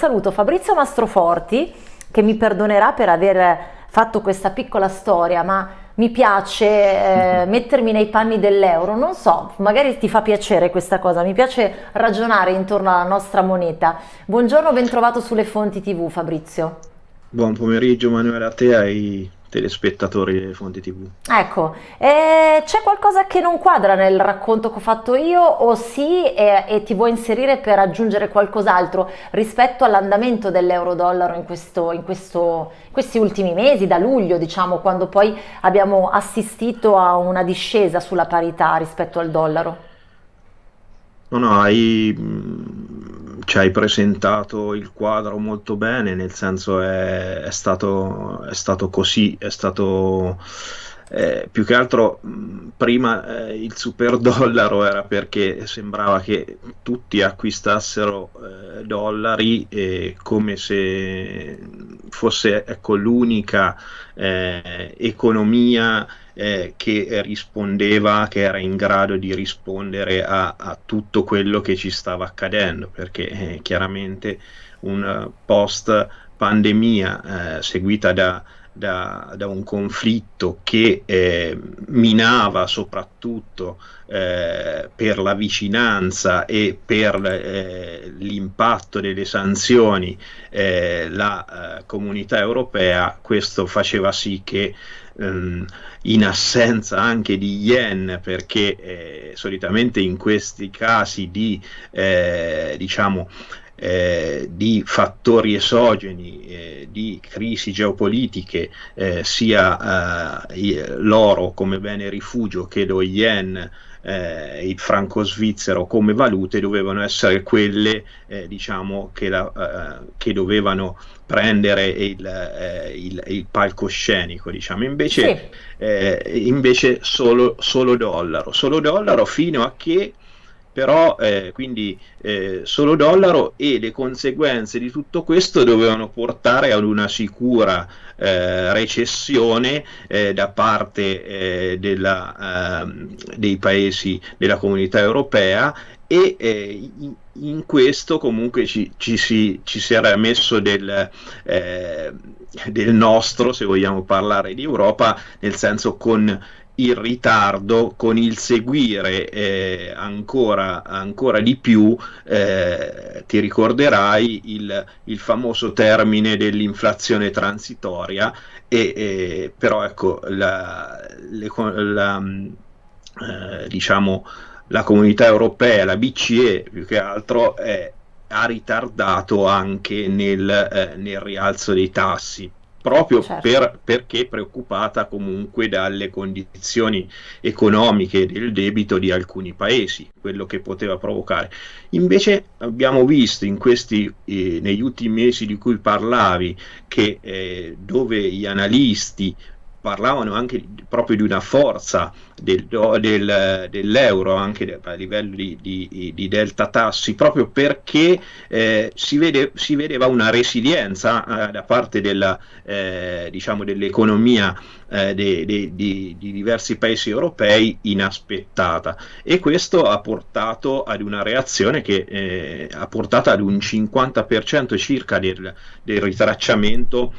saluto Fabrizio Mastroforti che mi perdonerà per aver fatto questa piccola storia, ma mi piace eh, mettermi nei panni dell'euro, non so, magari ti fa piacere questa cosa, mi piace ragionare intorno alla nostra moneta. Buongiorno, ben trovato sulle fonti TV Fabrizio. Buon pomeriggio Manuele a te e ai telespettatori delle fonti tv. Ecco, eh, c'è qualcosa che non quadra nel racconto che ho fatto io o sì e, e ti vuoi inserire per aggiungere qualcos'altro rispetto all'andamento dell'euro-dollaro in, questo, in questo, questi ultimi mesi, da luglio diciamo, quando poi abbiamo assistito a una discesa sulla parità rispetto al dollaro? No, no, hai ci hai presentato il quadro molto bene, nel senso è, è, stato, è stato, così, è stato eh, più che altro prima eh, il super dollaro era perché sembrava che tutti acquistassero eh, dollari come se fosse ecco, l'unica eh, economia eh, che rispondeva, che era in grado di rispondere a, a tutto quello che ci stava accadendo, perché eh, chiaramente un post pandemia eh, seguita da, da, da, un conflitto che eh, minava soprattutto eh, per la vicinanza e per eh, l'impatto delle sanzioni eh, la eh, comunità europea, questo faceva sì che ehm, in assenza anche di yen, perché eh, solitamente in questi casi di, diciamo, eh, di fattori esogeni, eh, di crisi geopolitiche, eh, sia eh, l'oro come bene rifugio che lo yen eh, il franco svizzero come valute dovevano essere quelle eh, diciamo che, la, eh, che, dovevano prendere il, eh, il, il palcoscenico diciamo invece, sì. Invece solo, solo dollaro solo dollaro fino a che però eh, quindi eh, solo dollaro e le conseguenze di tutto questo dovevano portare ad una sicura eh, recessione eh, da parte eh, della, ehm, dei paesi della comunità europea e eh, in, in, questo comunque ci, ci, si, ci, si, era messo del, del nostro, se vogliamo parlare di Europa, nel senso con il ritardo con il seguire eh, ancora, ancora, di più, eh, ti ricorderai il, il, famoso termine dell'inflazione transitoria, e, eh, però ecco, la, le, la, eh, diciamo, la comunità europea, la BCE più che altro, ha ritardato anche nel, eh, nel rialzo dei tassi proprio certo. per, perché preoccupata comunque dalle condizioni economiche del debito di alcuni paesi, quello che poteva provocare. Invece abbiamo visto in questi, eh, negli ultimi mesi di cui parlavi, che eh, dove gli analisti parlavano anche proprio di una forza del, del, dell'euro anche a livello di, di, di, delta tassi proprio perché eh, si, vede, si, vedeva una resilienza eh, da parte della, eh, diciamo dell'economia eh, de, de, di, di, diversi paesi europei inaspettata. E questo ha portato ad una reazione che eh, ha portato ad un 50% circa del, del ritracciamento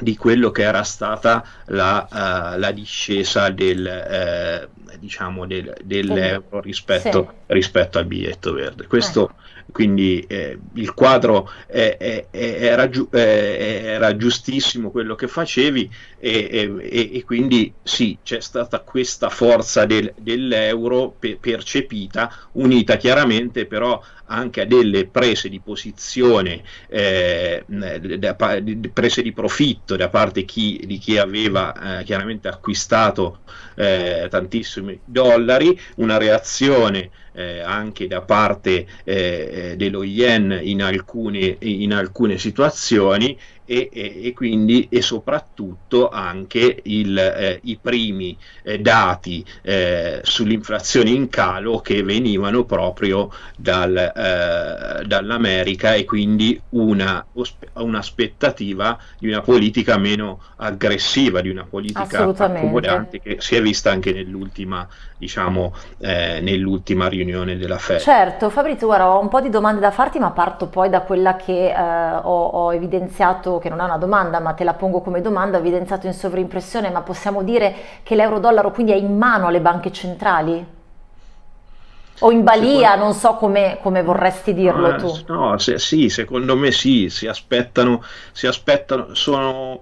di quello che era stata la, uh, la discesa del, uh, diciamo del, dell'euro rispetto, sì. rispetto, al biglietto verde. Questo eh quindi eh, il quadro è, è, era, giu, era, giustissimo quello che facevi e, e, e, quindi sì, c'è stata questa forza del, dell'euro pe, percepita, unita chiaramente però anche a delle prese di posizione, eh, prese di profitto da parte chi, di chi aveva eh, chiaramente acquistato eh, tantissimi dollari, una reazione eh, anche da parte eh, dello yen in alcune, in alcune situazioni e, e, e, quindi e soprattutto anche il, eh, i primi eh, dati eh, sull'inflazione in calo che venivano proprio dal, eh, dall'America e quindi una, un'aspettativa di una politica meno aggressiva, di una politica accomodante che si è vista anche nell'ultima, diciamo, eh, nell'ultima riunione della Fed. Certo, Fabrizio, guarda, ho un po' di domande da farti, ma parto poi da quella che eh, ho, ho evidenziato che non è una domanda, ma te la pongo come domanda, ho evidenziato in sovrimpressione, ma possiamo dire che l'euro-dollaro quindi è in mano alle banche centrali? O in balia, non so come, come vorresti dirlo eh, tu. No, se, sì, secondo me sì, si aspettano, si aspettano sono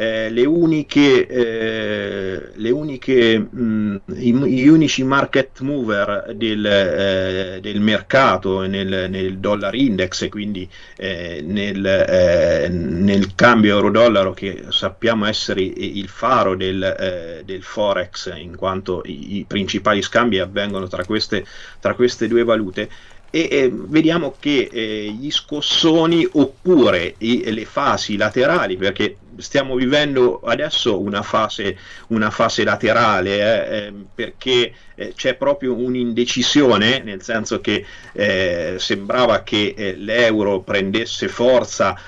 eh, le uniche, eh, le uniche mh, i, gli unici market mover del, eh, del mercato nel, nel, dollar index e quindi eh, nel, eh, nel, cambio euro-dollaro che sappiamo essere il faro del, eh, del forex in quanto i, i, principali scambi avvengono tra queste, tra queste due valute e eh, vediamo che eh, gli scossoni oppure i, le fasi laterali perché stiamo vivendo adesso una fase, una fase laterale eh, ehm, perché eh, c'è proprio un'indecisione nel senso che eh, sembrava che eh, l'euro prendesse forza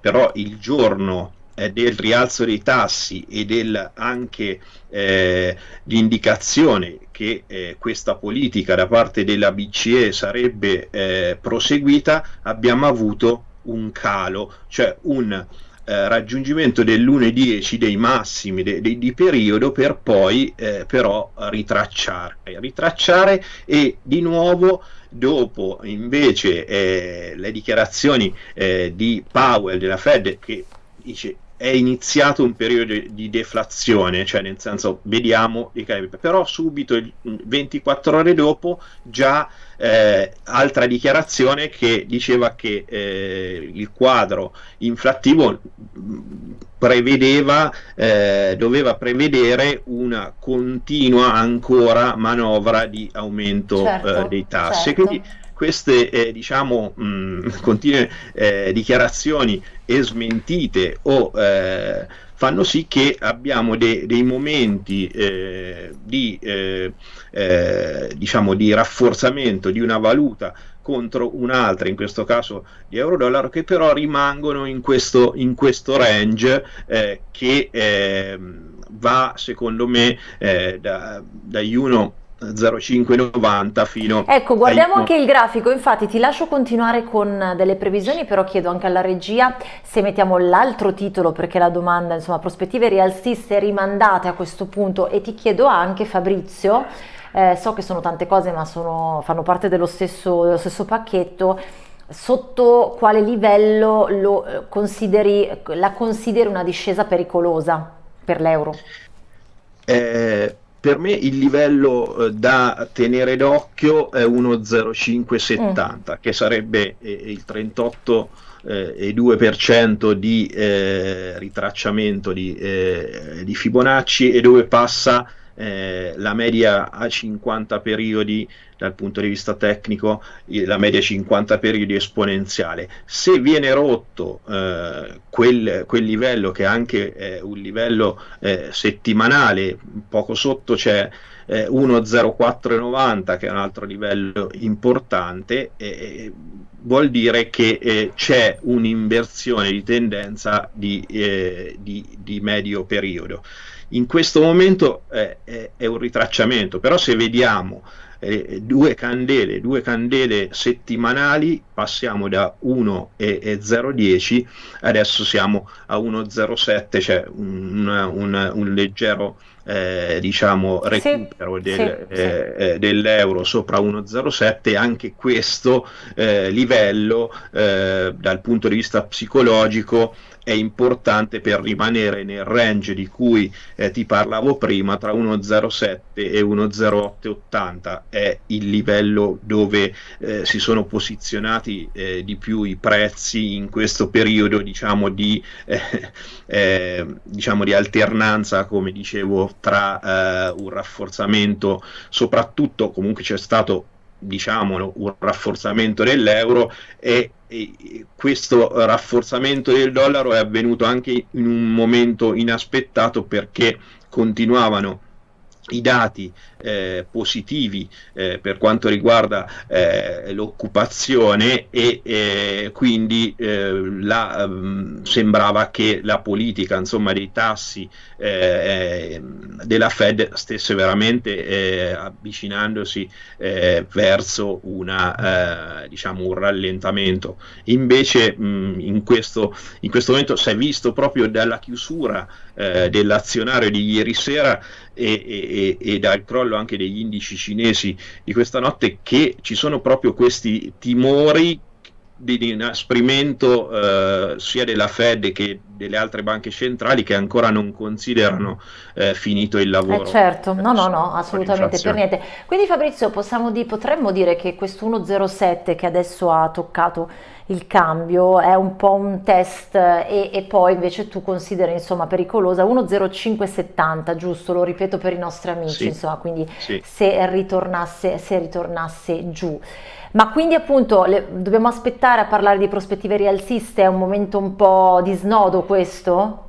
però il giorno del rialzo dei tassi e del anche eh, di indicazione che eh, questa politica da parte della BCE sarebbe eh, proseguita, abbiamo avuto un calo, cioè un eh, raggiungimento dell'1,10 dei massimi de, de, di periodo per poi eh, però ritracciare, ritracciare e di nuovo dopo invece eh, le dichiarazioni eh, di Powell della Fed che dice è iniziato un periodo di deflazione, cioè nel senso vediamo, però subito 24 ore dopo già eh, altra dichiarazione che diceva che eh, il quadro inflattivo prevedeva, eh, doveva prevedere una continua ancora manovra di aumento certo, eh, dei tassi. Certo. Quindi queste eh, diciamo, mh, continue eh, dichiarazioni e smentite o eh, fanno sì che abbiamo de- dei momenti eh, di, eh, eh, diciamo, di rafforzamento di una valuta contro un'altra, in questo caso di euro-dollaro, che però rimangono in questo, in questo range eh, che eh, va secondo me eh, da, dagli 1 0590 fino ecco guardiamo ai... anche il grafico. Infatti ti lascio continuare con delle previsioni però chiedo anche alla regia se mettiamo l'altro titolo perché la domanda insomma prospettive rialziste rimandate a questo punto. E ti chiedo anche Fabrizio eh, so che sono tante cose ma sono, fanno parte dello stesso, dello stesso pacchetto. Sotto quale livello lo eh, consideri, la consideri una discesa pericolosa per l'euro? Eh, per me il livello eh, da tenere d'occhio è 1,0570 mm. che sarebbe eh, il 38,2% eh, di eh, ritracciamento di, eh, di, Fibonacci e dove passa eh, la media a 50 periodi dal punto di vista tecnico la media 50 periodi esponenziale. Se viene rotto eh, quel, quel, livello che è anche eh, un livello eh, settimanale poco sotto c'è 1,0490 che è un altro livello importante vuol dire che eh, c'è un'inversione di tendenza di, eh, di, di medio periodo in questo momento eh, è, è, un ritracciamento, però se vediamo eh, due candele, due candele settimanali, passiamo da 1,010, adesso siamo a 1,07, cioè un, un, un leggero eh, diciamo recupero sì, del, sì, eh, sì. Eh, dell'euro sopra 1,07 anche questo eh, livello eh, dal punto di vista psicologico è importante per rimanere nel range di cui ti parlavo prima tra 1,07 e 1,0880 è il livello dove si sono posizionati eh, di più i prezzi in questo periodo diciamo di, eh, eh, diciamo di alternanza come dicevo tra eh, un rafforzamento soprattutto comunque c'è stato diciamolo, un rafforzamento dell'euro e, questo rafforzamento del dollaro è avvenuto anche in un momento inaspettato perché continuavano i dati eh, positivi eh, per quanto riguarda eh, l'occupazione e eh, quindi eh, la, mh, sembrava che la politica insomma, dei tassi eh, della Fed stesse veramente avvicinandosi verso una, diciamo, un rallentamento. Invece mh, in, questo, in questo momento si è visto proprio dalla chiusura dell'azionario di ieri sera e, e, e dal crollo crollo anche degli indici cinesi di questa notte che ci sono proprio questi timori di inasprimento eh, sia della Fed che delle altre banche centrali che ancora non considerano eh, finito il lavoro. Eh certo, no, no, no, assolutamente per niente. Quindi Fabrizio possiamo di, potremmo dire che questo 107 che adesso ha toccato il cambio è un po' un test e, e poi invece tu consideri insomma pericolosa 10570 giusto lo ripeto per i nostri amici sì, insomma quindi sì. se ritornasse se ritornasse giù ma quindi appunto le, dobbiamo aspettare a parlare di prospettive rialziste è un momento un po' di snodo questo?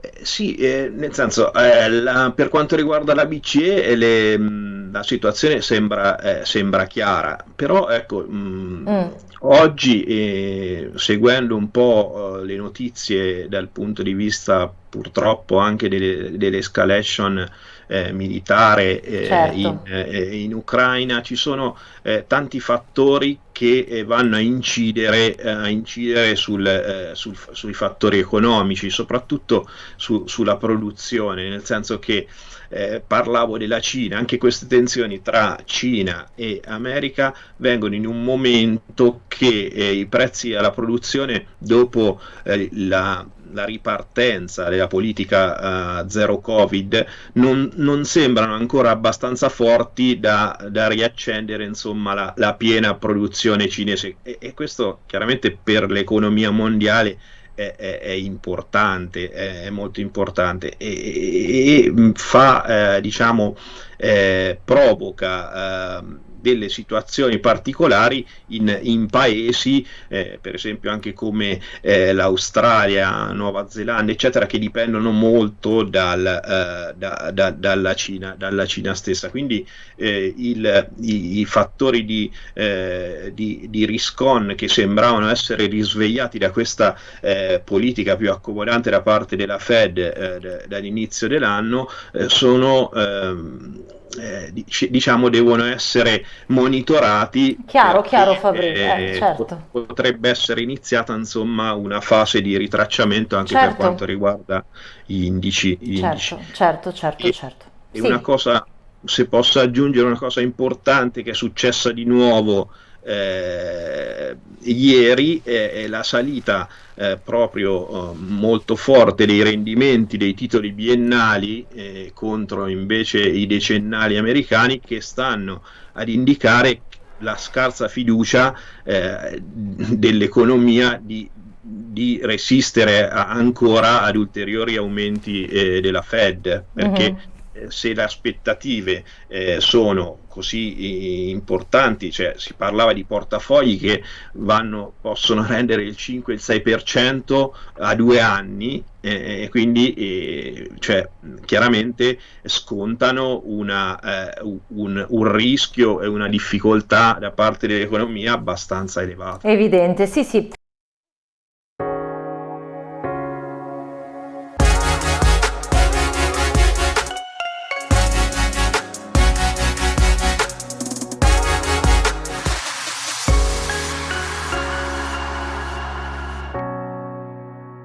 Eh, sì, eh, nel senso, eh, la, per quanto riguarda la BCE, le, mh, la situazione sembra, eh, sembra, chiara, però ecco, mh, mm. oggi, eh, seguendo un po' eh, le notizie dal punto di vista purtroppo anche delle, dell'escalation eh, militare eh, certo. in, eh, in, Ucraina, ci sono eh, tanti fattori che eh, vanno a incidere, eh, a incidere sul, sul, sui fattori economici, soprattutto su, sulla produzione, nel senso che eh, parlavo della Cina, anche queste tensioni tra Cina e America vengono in un momento che eh, i prezzi alla produzione dopo eh, la la ripartenza della politica uh, zero covid non, non, sembrano ancora abbastanza forti da, da riaccendere insomma, la, la, piena produzione cinese. E, e, questo chiaramente per l'economia mondiale è, è, è importante, è, è, molto importante. E, e fa eh, diciamo eh, provoca eh, delle situazioni particolari in, in paesi, eh, per esempio anche come eh, l'Australia, Nuova Zelanda, eccetera, che dipendono molto dal, eh, da, da, dalla, Cina, dalla, Cina, stessa. Quindi eh, il, i, i, fattori di, eh, di, di, riscon che sembravano essere risvegliati da questa eh, politica più accomodante da parte della Fed dall'inizio dell'anno sono ehm, eh, diciamo devono essere monitorati. Chiaro, chiaro Fabrizio, eh, certo. Potrebbe essere iniziata insomma una fase di ritracciamento anche certo. per quanto riguarda gli indici. Gli certo, indici. certo, certo, e, certo. E sì. una cosa, se posso aggiungere una cosa importante che è successa di nuovo eh, ieri è, la salita eh, proprio eh, molto forte dei rendimenti dei titoli biennali eh, contro invece i decennali americani che stanno ad indicare la scarsa fiducia eh, dell'economia di, di resistere a, ancora ad ulteriori aumenti eh, della Fed perché uh-huh se le aspettative eh, sono così importanti, cioè si parlava di portafogli che vanno, possono rendere il 5 il 6% a due anni e eh, quindi eh, cioè, chiaramente scontano una, eh, un, un, rischio e una difficoltà da parte dell'economia abbastanza elevata. Evidente, sì sì.